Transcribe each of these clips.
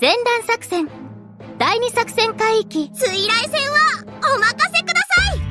前段作戦。第二作戦海域水雷戦はお任せください。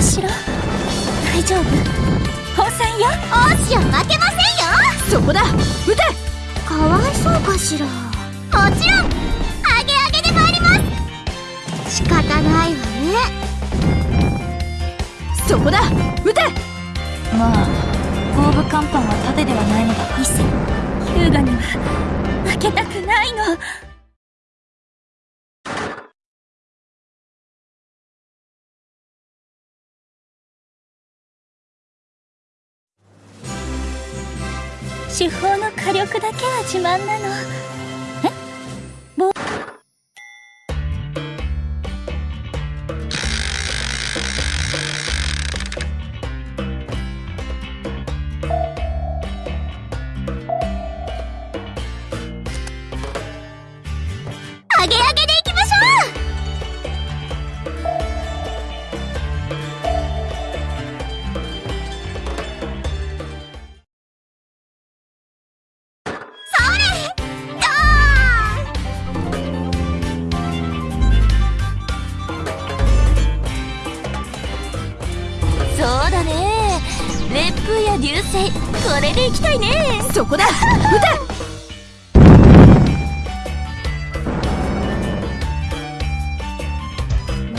山城大丈夫。放線よ。おしよ負けませんよ。そこだ。撃て。かわいそうかしら。もちろん。アゲアゲで参ります。仕方ないわね。そこだ。撃て。まあ後部甲板は盾ではないのだが。伊勢ヒューガには負けたくないの手法の火力だけは自慢なの。風や流星これでいきたいね。そこだ。撃て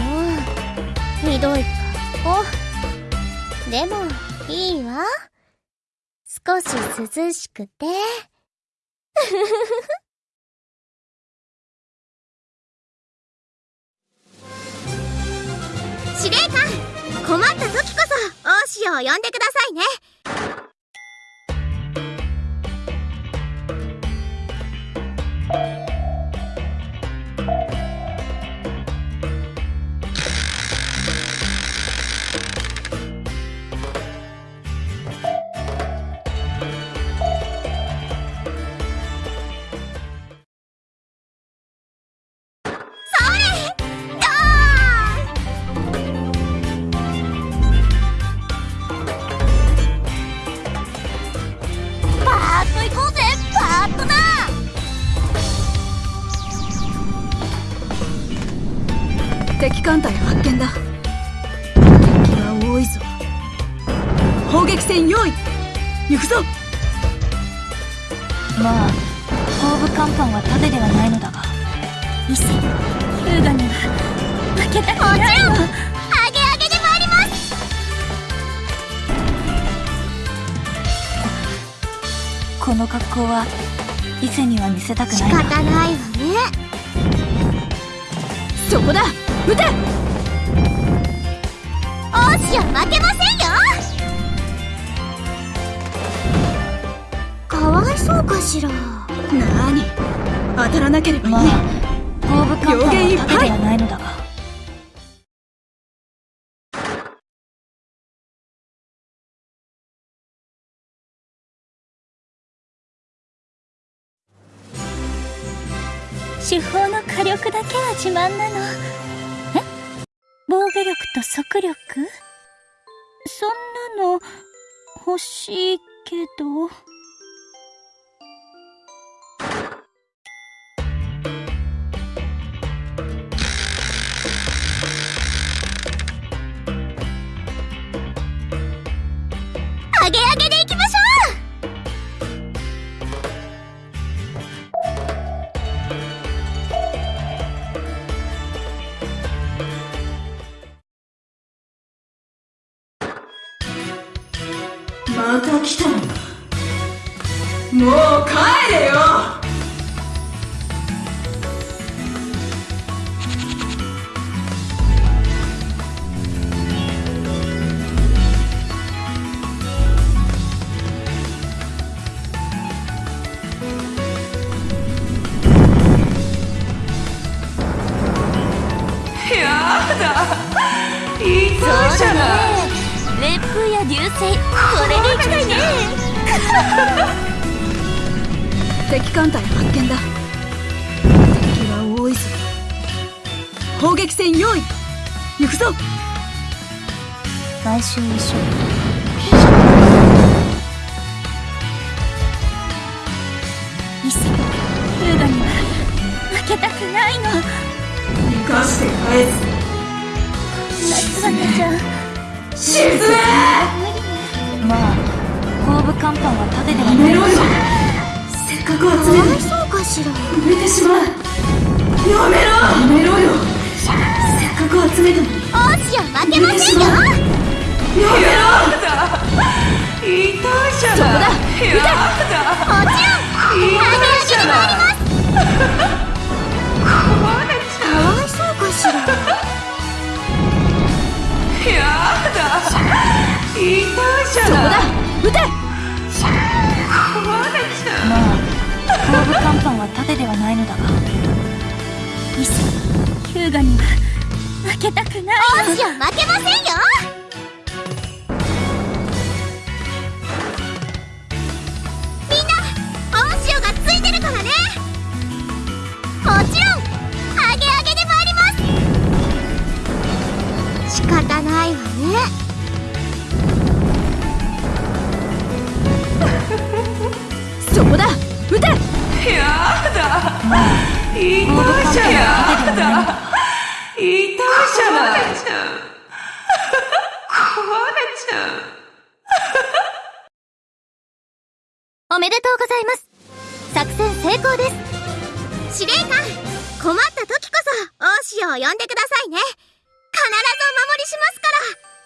もうひどい。かおでもいいわ。少し涼しくて。司令官困った時こそ大潮を呼んでくださいね敵艦隊発見だ。敵は多いぞ。砲撃戦用意。行くぞ。まあ後部甲板は盾ではないのだが。伊勢ヒューガには負けたくもちないの。ろん。アゲアゲで参ります。この格好は伊勢には見せたく仕ないな。方ないわね。そこだ撃て。王子は負けませんよ。かわいそうかしら。なーに。当たらなければいい、まあ、後部甲板は盾ではないのだが。手法の火力だけは自慢なのと速力？そんなの欲しいけど。また来たのもう帰れよ。流星これでいきたいね。敵艦隊発見だ。敵は多いぞ。砲撃戦用意。行くぞ。買収衣装イセ優雅には負けたくないの。生かして返夏はねじゃす沈まあ後部甲板は盾ではないめろよせっかく集めるそうかしら埋めてしまうやめろやめろよせっかく集めたのにオシオ負けませんよやめろ痛いじゃないそこだ。やだ。もちろん痛いじゃない壊いじゃないそこだ撃てまあ後部甲板は盾ではないのだが。イセ優雅には負けたくないのオシオ負けませんよそこだ。撃て。やだ。痛いじゃない。やだ痛いじゃない。壊れちゃう。おめでとうございます。作戦成功です。司令官困った時こそオシオを呼んでくださいね。必ずお守りしますから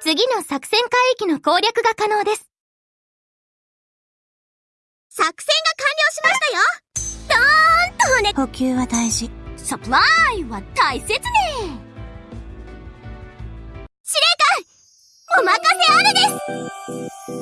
次の作戦海域の攻略が可能です。作戦が完了しましたよ。ドーンと骨補給は大事。サプライは大切ね。司令官お任せあれです